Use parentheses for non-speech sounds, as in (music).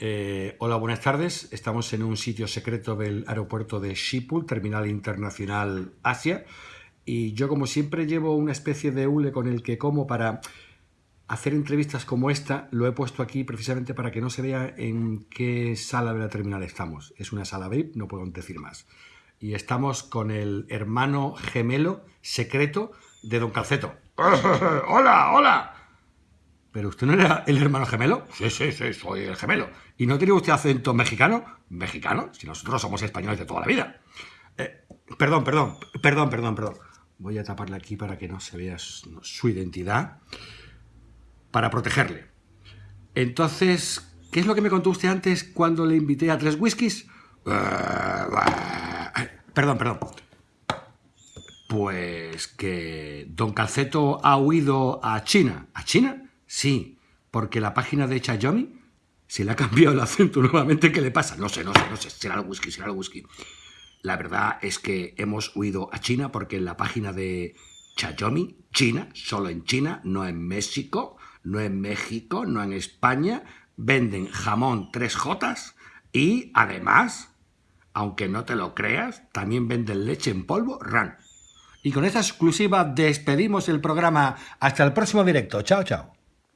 Eh, hola, buenas tardes. Estamos en un sitio secreto del aeropuerto de Schiphol, Terminal Internacional Asia. Y yo, como siempre, llevo una especie de hule con el que como para hacer entrevistas como esta. Lo he puesto aquí precisamente para que no se vea en qué sala de la terminal estamos. Es una sala VIP, no puedo decir más. Y estamos con el hermano gemelo secreto de Don Calceto. (laughs) ¡Hola, hola! ¿Pero usted no era el hermano gemelo? Sí, sí, sí, soy el gemelo. ¿Y no tiene usted acento mexicano? ¿Mexicano? Si nosotros somos españoles de toda la vida. Eh, perdón, perdón, perdón, perdón, perdón. Voy a taparle aquí para que no se vea su identidad. Para protegerle. Entonces, ¿qué es lo que me contó usted antes cuando le invité a tres whiskies? Eh, perdón, perdón. Pues que Don Calceto ha huido a China. ¿A China? Sí, porque la página de Chayomi se le ha cambiado el acento (laughs) nuevamente. ¿Qué le pasa? No sé, no sé, no sé. Será el whisky, será el whisky. La verdad es que hemos huido a China porque en la página de Chayomi, China, solo en China, no en México, no en México, no en España, venden jamón 3J y además, aunque no te lo creas, también venden leche en polvo RAN. Y con esta exclusiva despedimos el programa. Hasta el próximo directo. Chao, chao.